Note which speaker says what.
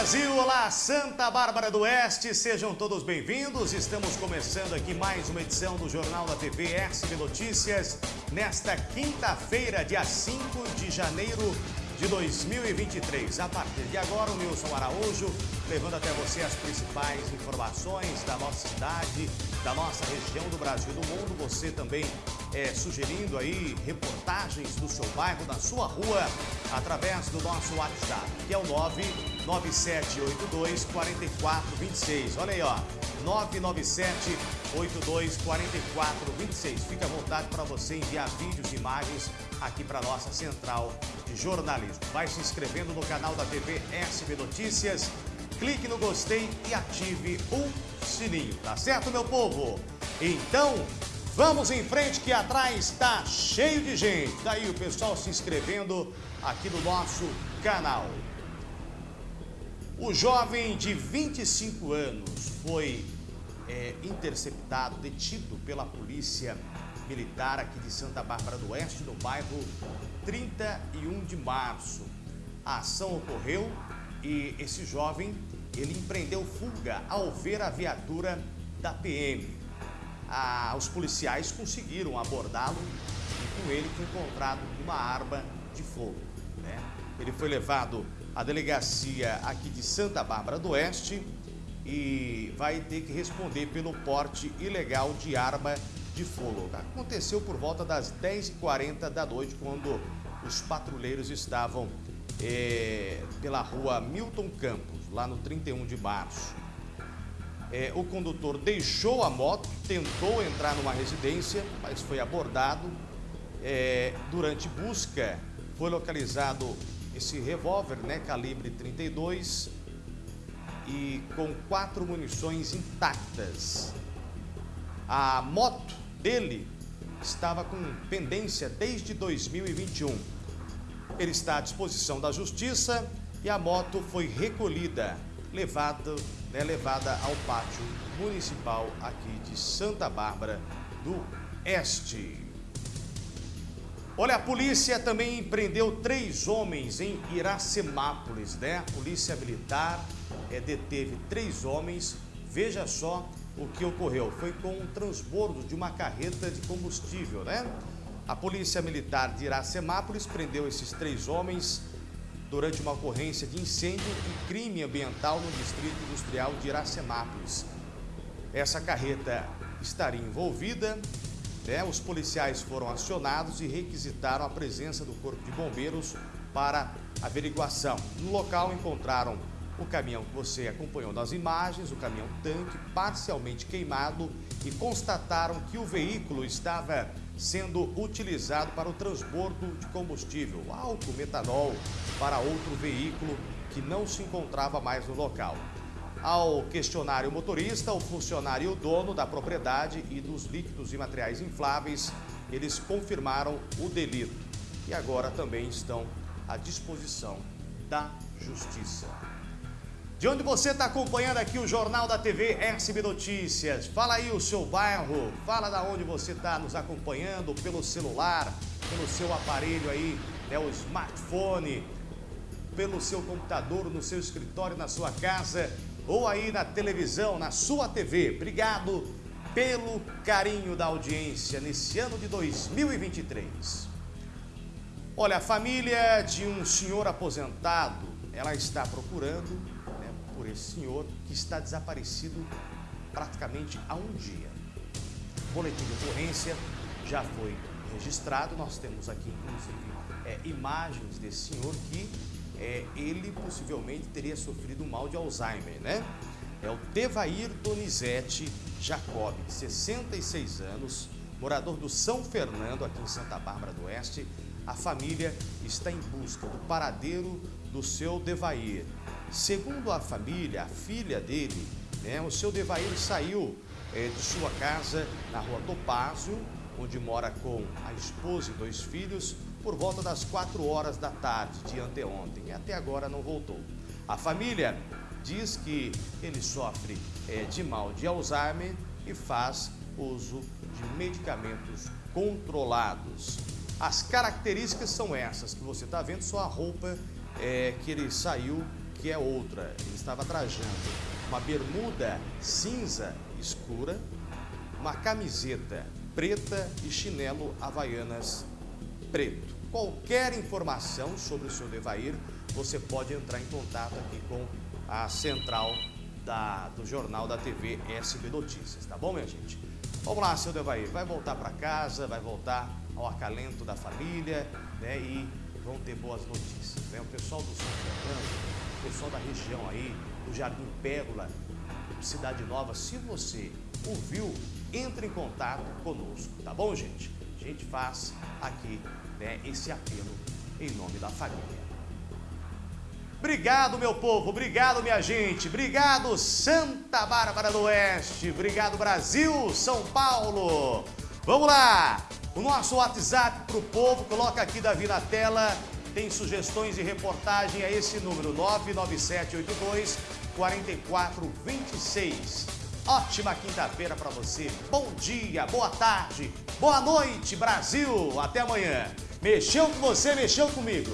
Speaker 1: da Santa Bárbara do Oeste, sejam todos bem-vindos. Estamos começando aqui mais uma edição do Jornal da TV SB Notícias, nesta quinta-feira, dia 5 de janeiro de 2023. A partir de agora, o Nilson Araújo levando até você as principais informações da nossa cidade, da nossa região, do Brasil do mundo. Você também é, sugerindo aí reportagens do seu bairro, da sua rua, através do nosso WhatsApp, que é o 99782 4426. Olha aí, ó. 997 82 44 26. Fica à vontade para você enviar vídeos e imagens aqui para nossa central de jornalismo. Vai se inscrevendo no canal da TV SB Notícias, clique no gostei e ative o sininho, tá certo, meu povo? Então, vamos em frente que atrás está cheio de gente. Daí o pessoal se inscrevendo aqui no nosso canal. O jovem de 25 anos foi é, interceptado, detido pela polícia militar aqui de Santa Bárbara do Oeste, no bairro 31 de março. A ação ocorreu e esse jovem, ele empreendeu fuga ao ver a viatura da PM. Os policiais conseguiram abordá-lo e com ele foi encontrado uma arma de fogo. Né? Ele foi levado à delegacia aqui de Santa Bárbara do Oeste e vai ter que responder pelo porte ilegal de arma de fogo. Aconteceu por volta das 10h40 da noite, quando os patrulheiros estavam é, pela rua Milton Campos, lá no 31 de março. É, o condutor deixou a moto, tentou entrar numa residência, mas foi abordado. É, durante busca, foi localizado esse revólver, né, calibre 32 e com quatro munições intactas. A moto dele estava com pendência desde 2021. Ele está à disposição da justiça e a moto foi recolhida, levada, né, levada ao pátio municipal aqui de Santa Bárbara do Este. Olha, a polícia também prendeu três homens em Iracemápolis, né? A polícia militar é, deteve três homens. Veja só o que ocorreu. Foi com um transbordo de uma carreta de combustível, né? A polícia militar de Iracemápolis prendeu esses três homens durante uma ocorrência de incêndio e crime ambiental no distrito industrial de Iracemápolis. Essa carreta estaria envolvida né, os policiais foram acionados e requisitaram a presença do Corpo de Bombeiros para averiguação. No local encontraram o caminhão que você acompanhou nas imagens, o caminhão tanque parcialmente queimado e constataram que o veículo estava sendo utilizado para o transbordo de combustível, álcool, metanol, para outro veículo que não se encontrava mais no local. Ao questionário motorista, o funcionário e o dono da propriedade e dos líquidos e materiais infláveis, eles confirmaram o delito e agora também estão à disposição da Justiça. De onde você está acompanhando aqui o Jornal da TV SB Notícias? Fala aí o seu bairro, fala da onde você está nos acompanhando pelo celular, pelo seu aparelho aí, né, o smartphone, pelo seu computador, no seu escritório, na sua casa ou aí na televisão, na sua TV. Obrigado pelo carinho da audiência nesse ano de 2023. Olha, a família de um senhor aposentado, ela está procurando por esse senhor que está desaparecido praticamente há um dia. O boletim de ocorrência já foi registrado, nós temos aqui inclusive é, imagens desse senhor que é, ele possivelmente teria sofrido mal de Alzheimer, né? É o Devair Donizete Jacob, de 66 anos, morador do São Fernando, aqui em Santa Bárbara do Oeste. A família está em busca do paradeiro do seu Devair. Segundo a família, a filha dele, né, o seu Devair saiu é, de sua casa na rua Topázio, onde mora com a esposa e dois filhos, por volta das 4 horas da tarde de anteontem e até agora não voltou. A família diz que ele sofre é, de mal de Alzheimer e faz uso de medicamentos controlados. As características são essas que você está vendo, só a roupa é, que ele saiu, que é outra. Ele estava trajando uma bermuda cinza escura, uma camiseta preta e chinelo havaianas preto. Qualquer informação sobre o seu Devair, você pode entrar em contato aqui com a central da, do jornal da TV SB Notícias, tá bom, minha gente? Vamos lá, seu Devair, vai voltar para casa, vai voltar ao acalento da família, né? E vão ter boas notícias, né? O pessoal do São Fernando, pessoal da região aí, do Jardim Pérola, Cidade Nova, se você ouviu, entre em contato conosco, tá bom, gente? A gente faz aqui né, esse apelo em nome da família. Obrigado, meu povo, obrigado, minha gente, obrigado, Santa Bárbara do Oeste, obrigado, Brasil, São Paulo. Vamos lá, o nosso WhatsApp para o povo, coloca aqui, Davi, na tela, tem sugestões e reportagem a esse número, 99782 4426. Ótima quinta-feira para você, bom dia, boa tarde, boa noite, Brasil, até amanhã. Mexeu com você, mexeu comigo.